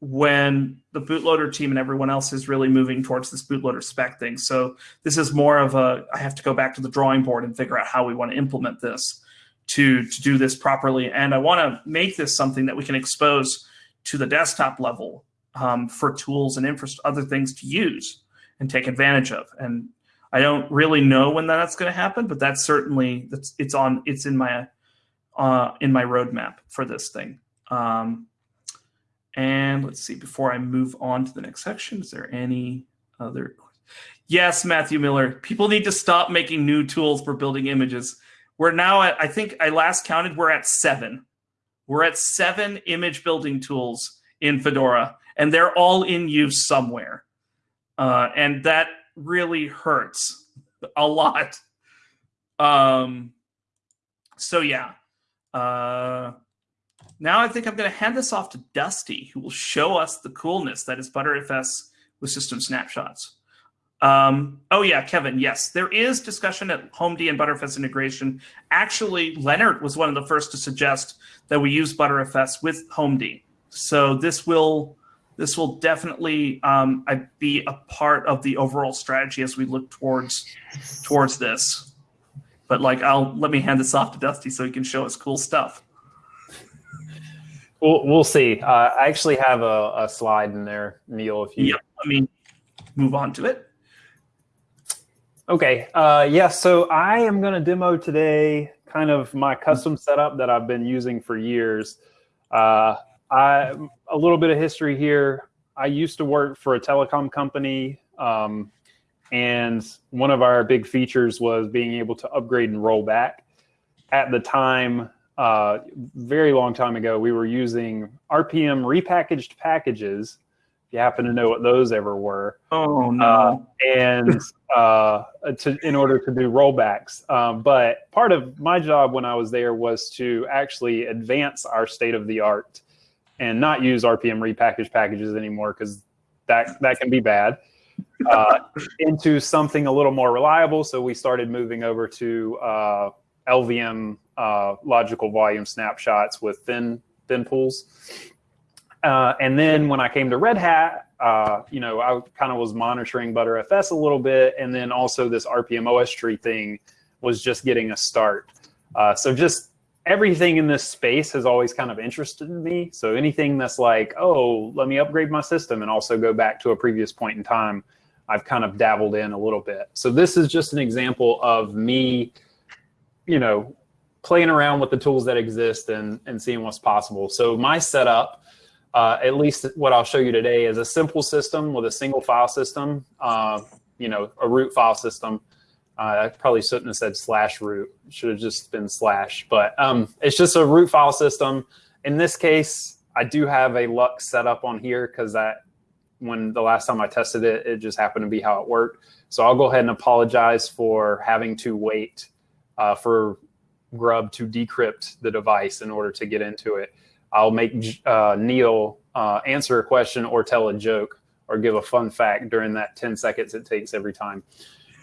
when the bootloader team and everyone else is really moving towards this bootloader spec thing. So this is more of a, I have to go back to the drawing board and figure out how we want to implement this to, to do this properly. And I want to make this something that we can expose to the desktop level um, for tools and other things to use and take advantage of. And I don't really know when that's going to happen, but that's certainly, that's, it's on, it's in my uh, in my roadmap for this thing. Um, and let's see, before I move on to the next section, is there any other? Yes, Matthew Miller, people need to stop making new tools for building images. we're now at, I think I last counted, we're at seven. We're at seven image building tools in Fedora, and they're all in use somewhere. Uh, and that really hurts a lot. Um, so yeah. Uh, now I think I'm going to hand this off to Dusty, who will show us the coolness that is ButterFS with system snapshots. Um, oh yeah, Kevin. Yes, there is discussion at HomeD and Btrfs integration. Actually, Lennart was one of the first to suggest that we use Btrfs with HomeD. So this will this will definitely um, be a part of the overall strategy as we look towards towards this. But like, I'll let me hand this off to Dusty so he can show us cool stuff. We'll, we'll see. Uh, I actually have a, a, slide in there, Neal. If you yeah, let me move on to it. Okay. Uh, yeah. So I am going to demo today kind of my custom setup that I've been using for years. Uh, I a little bit of history here. I used to work for a telecom company, um, and one of our big features was being able to upgrade and roll back. At the time, uh, very long time ago, we were using RPM repackaged packages. If you happen to know what those ever were. Oh no! Uh, and (laughs) uh, to in order to do rollbacks, um, but part of my job when I was there was to actually advance our state of the art and not use RPM repackaged packages anymore because that that can be bad. Uh, into something a little more reliable, so we started moving over to uh, LVM uh, logical volume snapshots with thin thin pools. Uh, and then when I came to Red Hat, uh, you know, I kind of was monitoring ButterFS a little bit, and then also this RPM OS tree thing was just getting a start. Uh, so just everything in this space has always kind of interested me. So anything that's like, oh, let me upgrade my system and also go back to a previous point in time, I've kind of dabbled in a little bit. So this is just an example of me, you know, playing around with the tools that exist and, and seeing what's possible. So my setup, uh, at least what I'll show you today, is a simple system with a single file system, uh, you know, a root file system. Uh, I probably shouldn't have said slash root. Should have just been slash. But um, it's just a root file system. In this case, I do have a LUKS set up on here because that when the last time I tested it, it just happened to be how it worked. So I'll go ahead and apologize for having to wait uh, for Grub to decrypt the device in order to get into it. I'll make uh, Neal uh, answer a question or tell a joke or give a fun fact during that 10 seconds it takes every time.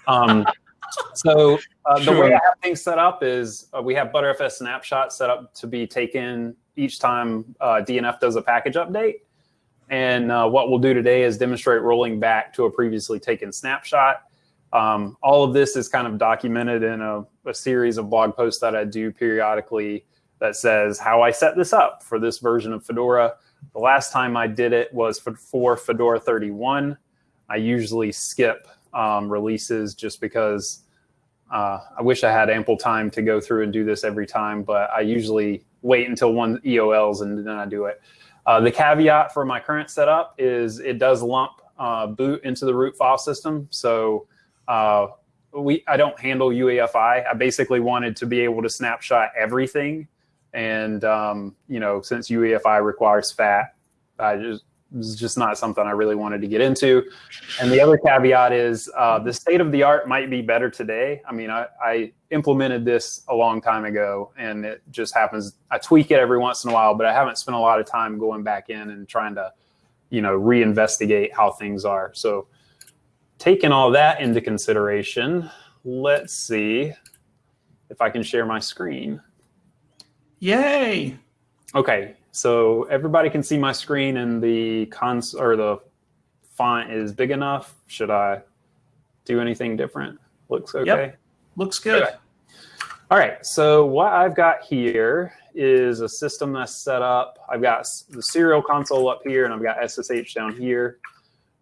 Um, (laughs) so uh, sure. the way I have things set up is uh, we have ButterFS snapshot set up to be taken each time uh, DNF does a package update. And uh, what we'll do today is demonstrate rolling back to a previously taken snapshot. Um, all of this is kind of documented in a, a, series of blog posts that I do periodically that says how I set this up for this version of Fedora. The last time I did it was for, for Fedora 31. I usually skip um, releases just because uh, I wish I had ample time to go through and do this every time, but I usually wait until one EOLs and then I do it. Uh, the caveat for my current setup is it does lump uh, boot into the root file system. So uh, we I don't handle UEFI. I basically wanted to be able to snapshot everything. And, um, you know, since UEFI requires FAT, I just is just not something I really wanted to get into. And the other caveat is uh, the state of the art might be better today. I mean, I, I, implemented this a long time ago and it just happens. I tweak it every once in a while, but I haven't spent a lot of time going back in and trying to, you know, reinvestigate how things are. So taking all that into consideration, let's see if I can share my screen. Yay. Okay, so everybody can see my screen and the cons or the font is big enough. Should I do anything different? Looks okay. Yep. Looks good. Okay. All right, so what I've got here is a system that's set up. I've got the serial console up here and I've got SSH down here.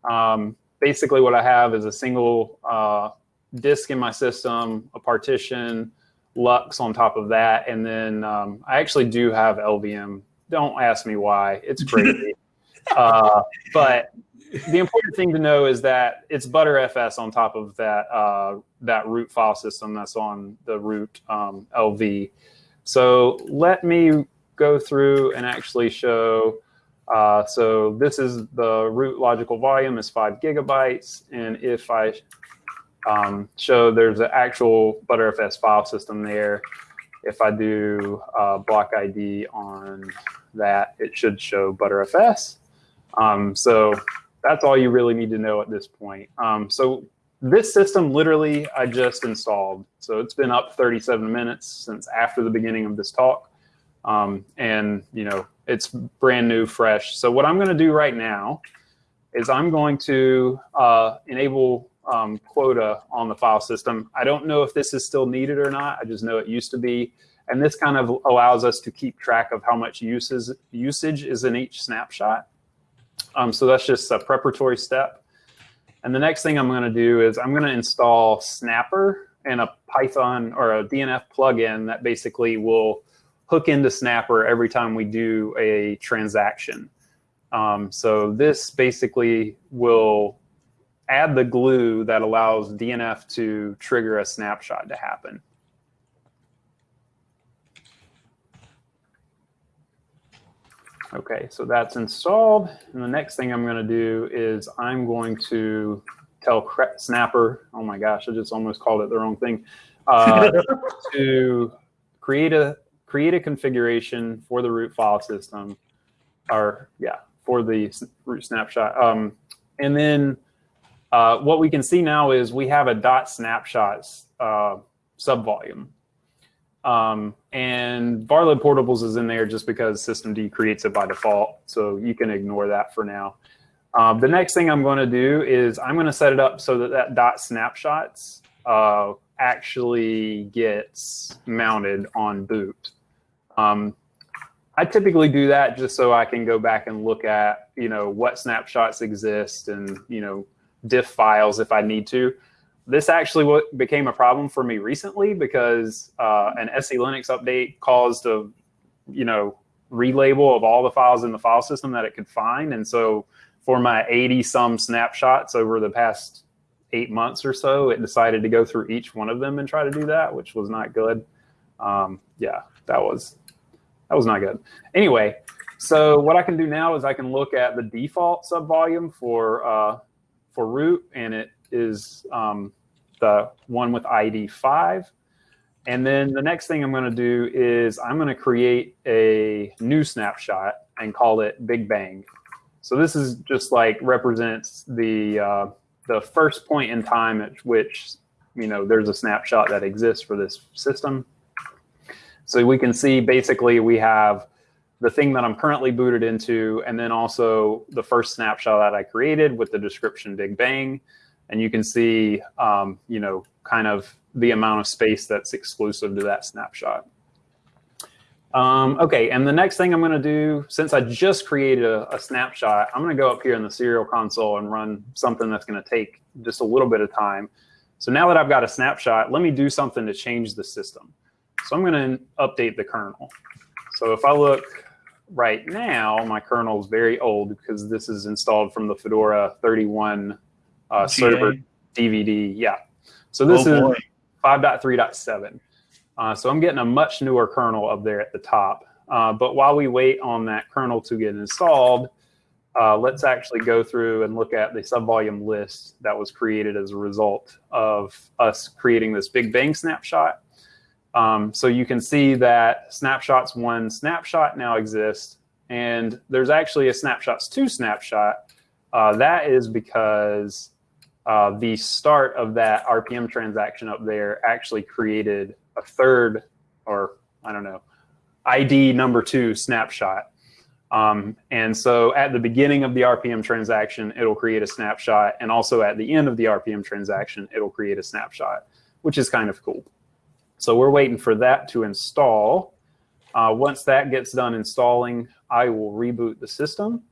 Um, basically what I have is a single uh, disk in my system, a partition, LUKS on top of that, and then um, I actually do have LVM don't ask me why. It's (laughs) crazy. uh, but the important thing to know is that it's Btrfs on top of that uh, that root file system that's on the root um, LV. So let me go through and actually show. Uh, so this is the root logical volume is five gigabytes, and if I um, show there's an actual Btrfs file system there, if I do uh, block ID on that, it should show Btrfs. Um, so that's all you really need to know at this point. Um, so this system literally I just installed. So it's been up 37 minutes since after the beginning of this talk. Um, and you know, it's brand new, fresh. So what I'm gonna do right now is I'm going to uh, enable um, quota on the file system. I don't know if this is still needed or not. I just know it used to be. And this kind of allows us to keep track of how much uses, usage is in each snapshot. Um, so that's just a preparatory step. And the next thing I'm going to do is I'm going to install Snapper and a Python or a DNF plugin that basically will hook into Snapper every time we do a transaction. Um, so this basically will add the glue that allows DNF to trigger a snapshot to happen. Okay, so that's installed. And the next thing I'm going to do is I'm going to tell Snapper, oh my gosh, I just almost called it the wrong thing, uh, (laughs) to create a create a configuration for the root file system, or yeah, for the root snapshot. Um, and then uh, what we can see now is we have a dot snapshots uh, subvolume. Um, and Varlib Portables is in there just because systemd creates it by default. So you can ignore that for now. Uh, the next thing I'm going to do is I'm going to set it up so that that dot snapshots uh, actually gets mounted on boot. Um, I typically do that just so I can go back and look at, you know, what snapshots exist and, you know, diff files if I need to this actually what became a problem for me recently because uh, an SELinux update caused a, you know, relabel of all the files in the file system that it could find. And so for my 80 some snapshots over the past eight months or so, it decided to go through each one of them and try to do that, which was not good. Um, yeah, that was, that was not good. Anyway, so what I can do now is I can look at the default subvolume for, uh, for root and it is um, the one with ID 5. And then the next thing I'm going to do is I'm going to create a new snapshot and call it Big Bang. So this is just like represents the uh, the first point in time at which you know there's a snapshot that exists for this system. So we can see basically we have the thing that I'm currently booted into, and then also the first snapshot that I created with the description Big Bang and you can see, um, you know, kind of the amount of space that's exclusive to that snapshot. Um, okay, and the next thing I'm going to do, since I just created a, a snapshot, I'm going to go up here in the serial console and run something that's going to take just a little bit of time. So now that I've got a snapshot, let me do something to change the system. So I'm going to update the kernel. So if I look right now, my kernel is very old because this is installed from the Fedora 31 uh, server DVD. Yeah. So this oh, is 5.3.7. Uh, so I'm getting a much newer kernel up there at the top. Uh, but while we wait on that kernel to get installed, uh, let's actually go through and look at the subvolume list that was created as a result of us creating this Big Bang snapshot. Um, so you can see that snapshots one snapshot now exists, and there's actually a snapshots two snapshot. Uh, that is because uh, the start of that RPM transaction up there actually created a third, or I don't know, ID number two snapshot. Um, and so at the beginning of the RPM transaction, it'll create a snapshot. And also at the end of the RPM transaction, it'll create a snapshot, which is kind of cool. So we're waiting for that to install. Uh, once that gets done installing, I will reboot the system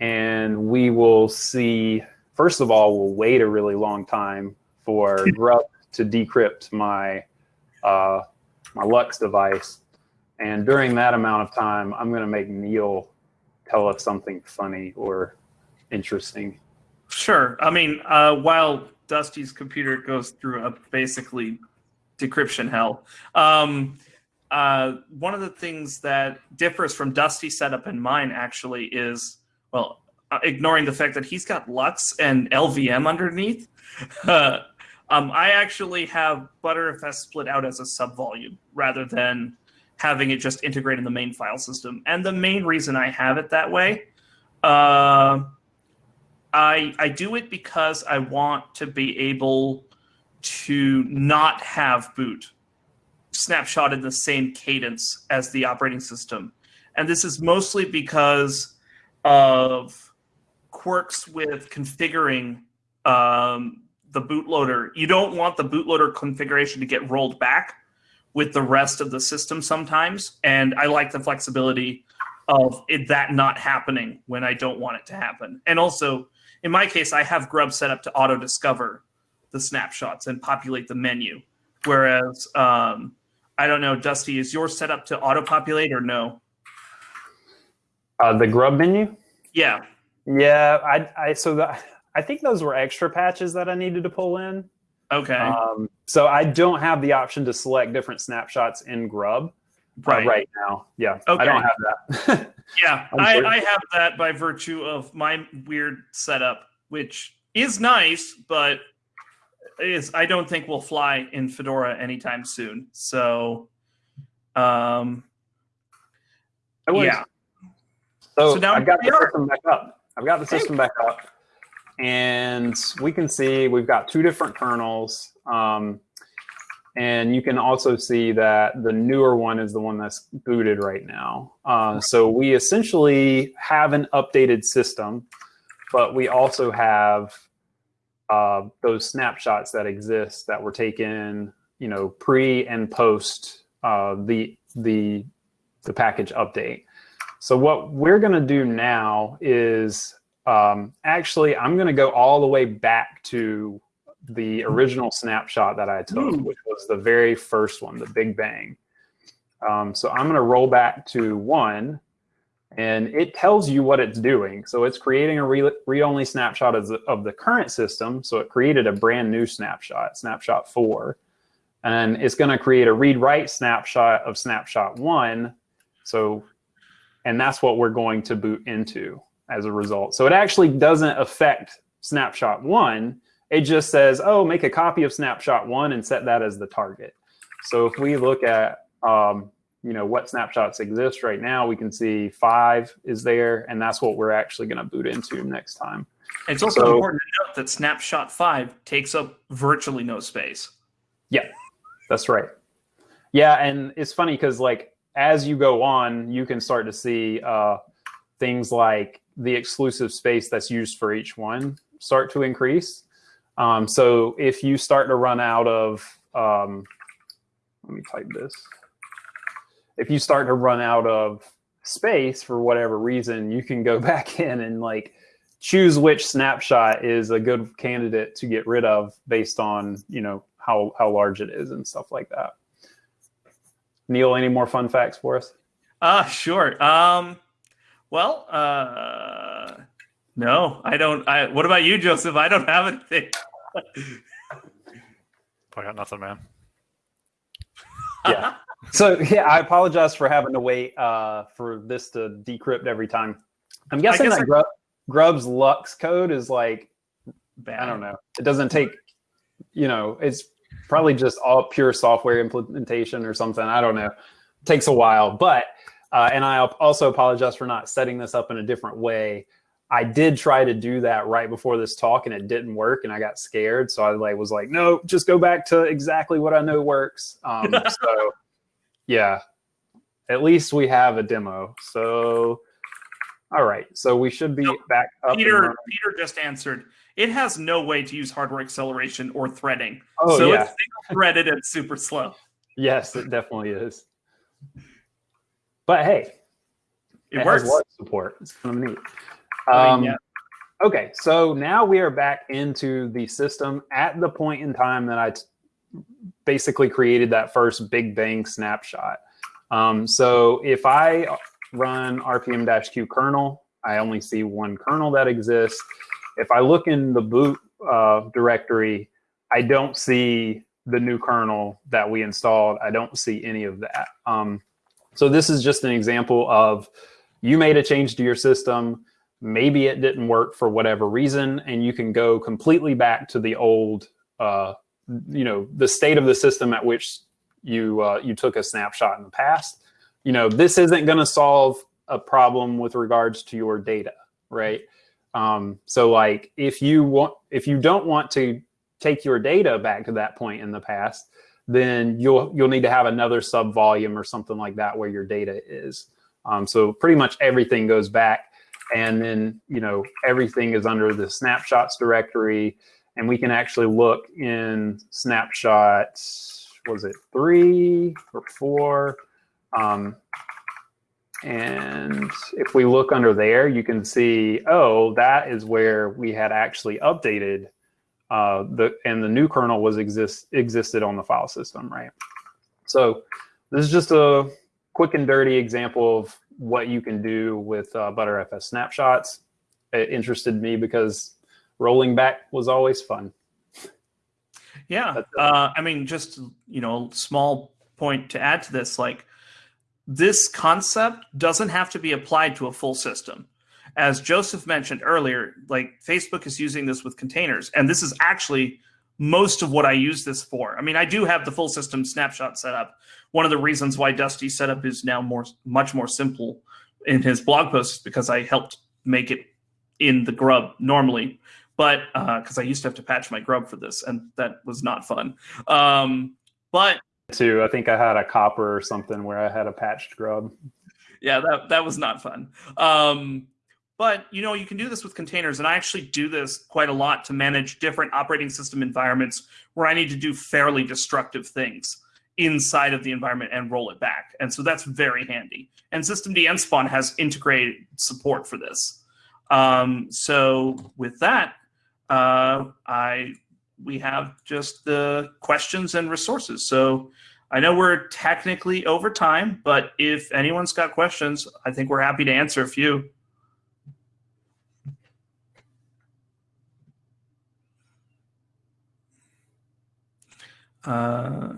and we will see first of all, we'll wait a really long time for Grub to decrypt my uh, my LUKS device. And during that amount of time, I'm going to make Neal tell us something funny or interesting. Sure. I mean, uh, while Dusty's computer goes through a basically decryption hell, um, uh, one of the things that differs from Dusty's setup and mine actually is, well, uh, ignoring the fact that he's got LUKS and LVM underneath. (laughs) Um, I actually have Btrfs split out as a subvolume rather than having it just integrate in the main file system. And the main reason I have it that way, uh, I I do it because I want to be able to not have boot snapshot in the same cadence as the operating system. And this is mostly because of quirks with configuring um, the bootloader. You don't want the bootloader configuration to get rolled back with the rest of the system sometimes. And I like the flexibility of it, that not happening when I don't want it to happen. And also, in my case, I have Grub set up to auto discover the snapshots and populate the menu. Whereas, um, I don't know, Dusty, is yours set up to auto populate or no? Uh, the grub menu? Yeah. Yeah, I, I so that I think those were extra patches that I needed to pull in. Okay. Um, so I don't have the option to select different snapshots in Grub uh, right. right now. Yeah, Okay. I don't have that. (laughs) Yeah, I. I have that by virtue of my weird setup, which is nice, but is I don't think will fly in Fedora anytime soon. So, um, It was- yeah, So, So now I've got the are. system back up. I've got the system back up, and we can see we've got two different kernels. Um, and you can also see that the newer one is the one that's booted right now. Uh, so we essentially have an updated system, but we also have uh, those snapshots that exist that were taken, you know, pre and post uh, the the the package update. So what we're going to do now is um, actually I'm going to go all the way back to the original snapshot that I took, Ooh. which was the very first one, the Big Bang. Um, so I'm going to roll back to one, and it tells you what it's doing. So it's creating a read-only snapshot of the, of the current system. So it created a brand new snapshot, snapshot four, and it's going to create a read-write snapshot of snapshot one. So, and that's what we're going to boot into as a result. So it actually doesn't affect snapshot one. It just says, oh, make a copy of snapshot one and set that as the target. So if we look at, um, you know, what snapshots exist right now, we can see five is there, and that's what we're actually going to boot into next time. it's also So- important to note that Snapshot Five takes up virtually no space. Yeah, that's right. Yeah, and it's funny because like as you go on, you can start to see uh, things like the exclusive space that's used for each one start to increase. Um, so if you start to run out of, um, let me type this. If you start to run out of space for whatever reason, you can go (laughs) back in and like choose which snapshot is a good candidate to get rid of based on you know how how large it is and stuff like that. Neal, any more fun facts for us? Ah, sure. Um, well, uh, no, I don't. I. What about you, Josef? I don't have anything. I got nothing, man. (laughs) Yeah. So yeah, I apologize for having to wait uh, for this to decrypt every time. I'm guessing guess that Grub, Grub's LUKS code is like Bad. I don't know. It doesn't take, you know, it's probably just all pure software implementation or something. I don't know. It takes a while, but uh, and I also apologize for not setting this up in a different way. I did try to do that right before this talk, and it didn't work, and I got scared. So I like was like, no, just go back to exactly what I know works. Um, (laughs) so yeah, at least we have a demo. So all right, so we should be back up. Peter. Peter just answered. It has no way to use hardware acceleration or threading, Oh so yeah, it's single threaded and super slow. yes, it definitely is. But hey, It, has works. Support. It's kind of neat. Um, yeah. Okay, so now we are back into the system at the point in time that I basically created that first Big Bang snapshot. Um, so if I run rpm-q kernel, I only see one kernel that exists. If I look in the boot uh, directory, I don't see the new kernel that we installed. I don't see any of that. Um, so this is just an example of you made a change to your system. Maybe it didn't work for whatever reason, and you can go completely back to the old, uh, you know, the state of the system at which you uh, you took a snapshot in the past. You know, this isn't going to solve a problem with regards to your data, right? Um, so like if you want, if you don't want to take your data back to that point in the past, then you'll you'll need to have another sub volume or something like that where your data is. Um, so pretty much everything goes back, and then you know everything is under the snapshots directory, and we can actually look in snapshots. Was it three or four? Um, and if we look under there, you can see, oh, that is where we had actually updated uh, the and the new kernel was exist existed on the file system, right? So this is just a quick and dirty example of what you can do with uh, ButterFS snapshots. It interested me because rolling back was always fun. Yeah, uh, I mean, just you know, small point to add to this, like this concept doesn't have to be applied to a full system as Josef mentioned earlier, like Facebook is using this with containers, and this is actually most of what I use this for. I mean, I do have the full system snapshot set up. One of the reasons why Dusty setup is now more much more simple in his blog posts because I helped make it in the grub normally, but because uh, I used to have to patch my grub for this, and that was not fun. Um, but too, I think I had a Copr or something where I had a patched grub. Yeah, that that was not fun. Um, but you know, you can do this with containers, and I actually do this quite a lot to manage different operating system environments where I need to do fairly destructive things inside of the environment and roll it back. And so that's very handy. And systemd-nspawn has integrated support for this. Um, so with that, uh, I we have just the questions and resources. So I know we're technically over time, but if anyone's got questions, I think we're happy to answer a few. Uh,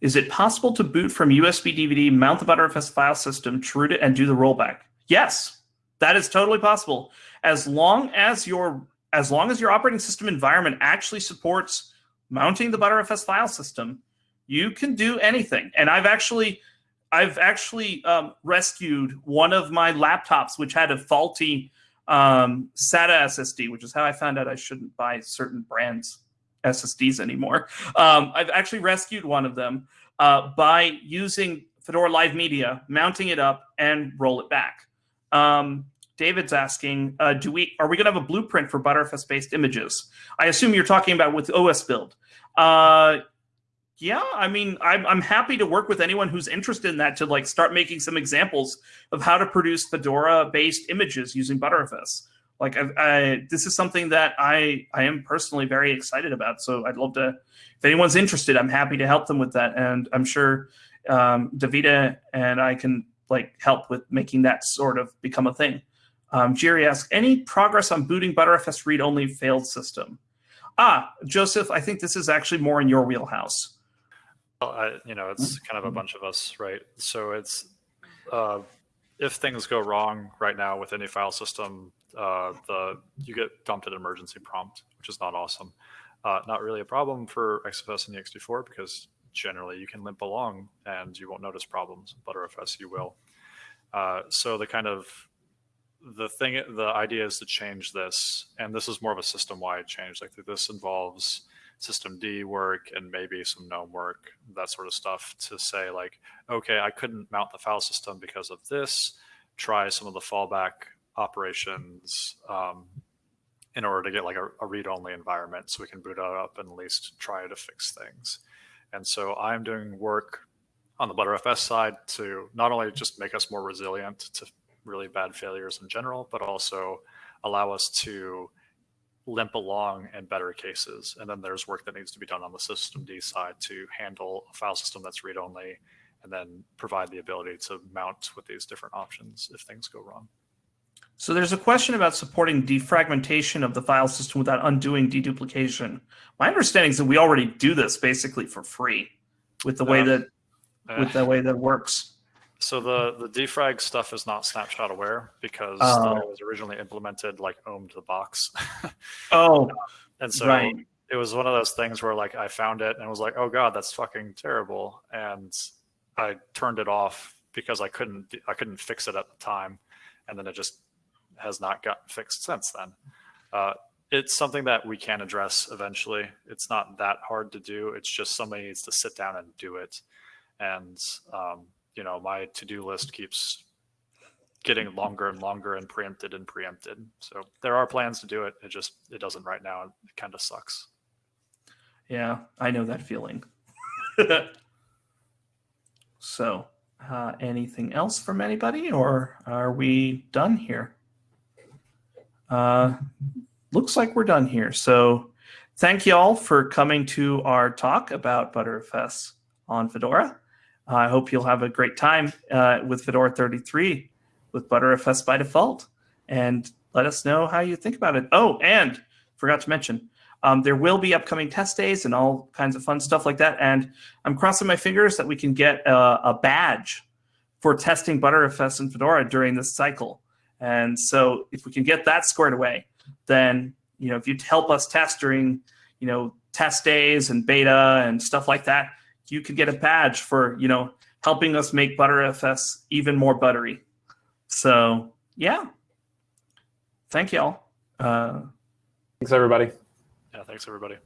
is it possible to boot from USB DVD, mount the Btrfs file system, root it, and do the rollback? Yes, that is totally possible. As long as your as long as your operating system environment actually supports mounting the ButterFS file system, you can do anything. And I've actually I've actually um, rescued one of my laptops which had a faulty um, SATA SSD, which is how I found out I shouldn't buy certain brands SSDs anymore. Um, I've actually rescued one of them uh, by using Fedora Live Media, mounting it up, and roll it back. Um, David's asking, uh, do we are we going to have a blueprint for Btrfs based images? I assume you're talking about with osbuild. Uh, yeah, I mean, I'm, I'm happy to work with anyone who's interested in that to like start making some examples of how to produce Fedora based images using Btrfs like I, I, this is something that I I am personally very excited about. So I'd love to, if anyone's interested, I'm happy to help them with that, and I'm sure um, Davide and I can like help with making that sort of become a thing. Um, Jerry asks, any progress on booting Btrfs read-only failed system? Ah, Josef, I think this is actually more in your wheelhouse. Well, I, you know, it's kind of a bunch of us, right? So it's uh, if things go wrong right now with any file system, uh, the you get dumped at an emergency prompt, which is not awesome. Uh, not really a problem for XFS and ext4 because generally you can limp along and you won't notice problems. Btrfs you will. Uh, so the kind of the thing, the idea is to change this, and this is more of a system-wide change. Like this involves systemd work and maybe some GNOME work, that sort of stuff to say like, okay, I couldn't mount the file system because of this. Try some of the fallback operations um, in order to get like a, a read-only environment so we can boot it up and at least try to fix things. And so I'm doing work on the Btrfs side to not only just make us more resilient to really bad failures in general, but also allow us to limp along in better cases. And then there's work that needs to be done on the systemd side to handle a file system that's read-only and then provide the ability to mount with these different options if things go wrong. So there's a question about supporting defragmentation of the file system without undoing deduplication. My understanding is that we already do this basically for free with the way Uh, that Eh, with the way that works. So the the defrag stuff is not snapshot aware because Oh. it was originally implemented like ohmed the box, (laughs) Oh, and so right. it was one of those things where like I found it and was like, oh god, that's fucking terrible, and I turned it off because I couldn't I couldn't fix it at the time, and then it just has not gotten fixed since then. Uh, it's something that we can address eventually. It's not that hard to do. It's just somebody needs to sit down and do it. And um, you know, my to-do list keeps getting longer and longer and preempted and preempted. So there are plans to do it. It just it doesn't right now. It kind of sucks. Yeah, I know that feeling. (laughs) so, uh, anything else from anybody, or are we done here? Uh, looks like we're done here. So, thank you all for coming to our talk about ButterFS on Fedora. I hope you'll have a great time uh, with Fedora 33 with ButterFS by default, and let us know how you think about it. Oh, and forgot to mention, um, there will be upcoming test days and all kinds of fun stuff like that. And I'm crossing my fingers that we can get a, a badge for testing ButterFS and Fedora during this cycle. And so if we can get that squared away, then you know if you help us test during you know test days and beta and stuff like that, you could get a badge for you know helping us make ButterFS even more buttery. So yeah, thank y'all. Uh, Thanks, everybody. Yeah, thanks everybody.